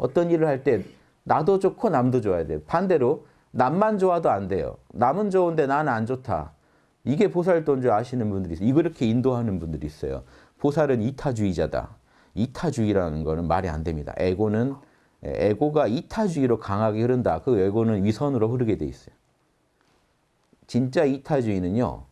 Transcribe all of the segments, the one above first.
어떤 일을 할 때 나도 좋고 남도 좋아야 돼요. 반대로 남만 좋아도 안 돼요. 남은 좋은데 나는 안 좋다. 이게 보살도인 줄 아시는 분들이 있어요. 이렇게 인도하는 분들이 있어요. 보살은 이타주의자다. 이타주의라는 거는 말이 안 됩니다. 에고는 에고가 이타주의로 강하게 흐른다. 그 에고는 위선으로 흐르게 돼 있어요. 진짜 이타주의는요.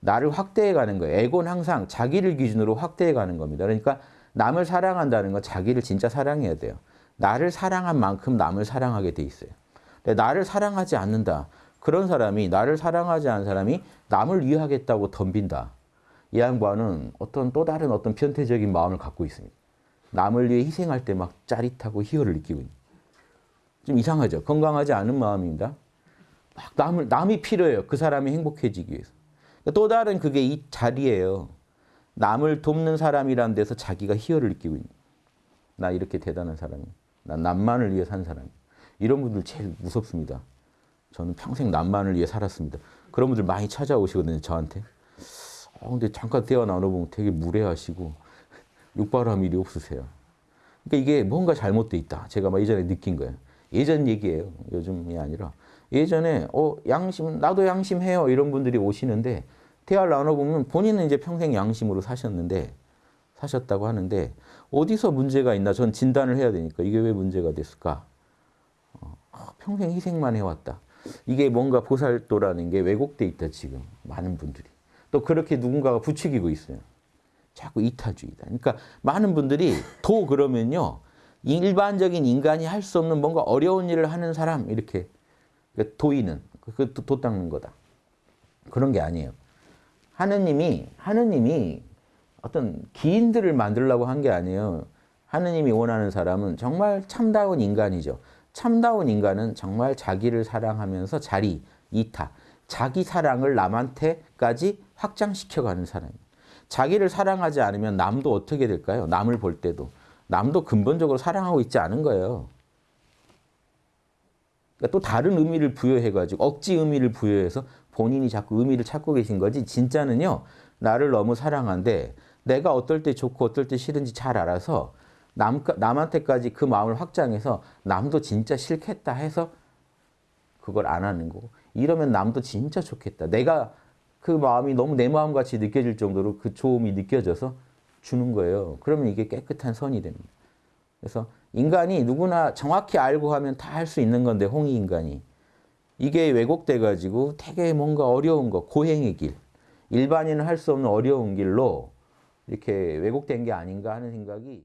나를 확대해 가는 거예요. 에고는 항상 자기를 기준으로 확대해 가는 겁니다. 그러니까 남을 사랑한다는 건 자기를 진짜 사랑해야 돼요. 나를 사랑한 만큼 남을 사랑하게 돼 있어요. 나를 사랑하지 않는다. 그런 사람이 나를 사랑하지 않은 사람이 남을 위하겠다고 덤빈다. 이 양반은 어떤 또 다른 어떤 변태적인 마음을 갖고 있습니다. 남을 위해 희생할 때 막 짜릿하고 희열을 느끼고 있는. 좀 이상하죠. 건강하지 않은 마음입니다. 막 남을 남이 필요해요. 그 사람이 행복해지기 위해서. 또 다른 그게 이 자리예요. 남을 돕는 사람이라는 데서 자기가 희열을 느끼고 있는. 나 이렇게 대단한 사람이. 난 남만을 위해 산 사람이. 이런 분들 제일 무섭습니다. 저는 평생 남만을 위해 살았습니다. 그런 분들 많이 찾아오시거든요, 저한테. 어, 근데 잠깐 대화 나눠보면 되게 무례하시고 육바람 일이 없으세요. 그러니까 이게 뭔가 잘못돼 있다. 제가 막 예전에 느낀 거예요. 예전 얘기예요. 요즘이 아니라. 예전에 어 양심 나도 양심해요 이런 분들이 오시는데 대화를 나눠보면 본인은 이제 평생 양심으로 사셨는데 사셨다고 하는데 어디서 문제가 있나 전 진단을 해야 되니까 이게 왜 문제가 됐을까? 어, 평생 희생만 해왔다. 이게 뭔가 보살도라는 게 왜곡돼 있다 지금 많은 분들이 또 그렇게 누군가가 부추기고 있어요. 자꾸 이타주의다. 그러니까 많은 분들이 도 그러면요 일반적인 인간이 할 수 없는 뭔가 어려운 일을 하는 사람 이렇게 그러니까 도의는 그도 닦는 거다. 그런 게 아니에요. 하느님이 하느님이 어떤 기인들을 만들려고 한 게 아니에요. 하느님이 원하는 사람은 정말 참다운 인간이죠. 참다운 인간은 정말 자기를 사랑하면서 자리, 이타, 자기 사랑을 남한테까지 확장시켜가는 사람이에요. 자기를 사랑하지 않으면 남도 어떻게 될까요? 남을 볼 때도. 남도 근본적으로 사랑하고 있지 않은 거예요. 그러니까 또 다른 의미를 부여해가지고 억지 의미를 부여해서 본인이 자꾸 의미를 찾고 계신 거지 진짜는요. 나를 너무 사랑한데 내가 어떨 때 좋고 어떨 때 싫은지 잘 알아서 남, 남한테까지 그 마음을 확장해서 남도 진짜 싫겠다 해서 그걸 안 하는 거고 이러면 남도 진짜 좋겠다. 내가 그 마음이 너무 내 마음같이 느껴질 정도로 그 좋음이 느껴져서 주는 거예요. 그러면 이게 깨끗한 선이 됩니다. 그래서 인간이 누구나 정확히 알고 하면 다 할 수 있는 건데 홍익인간이 이게 왜곡돼 가지고 되게 뭔가 어려운 거 고행의 길 일반인은 할 수 없는 어려운 길로 이렇게 왜곡된 게 아닌가 하는 생각이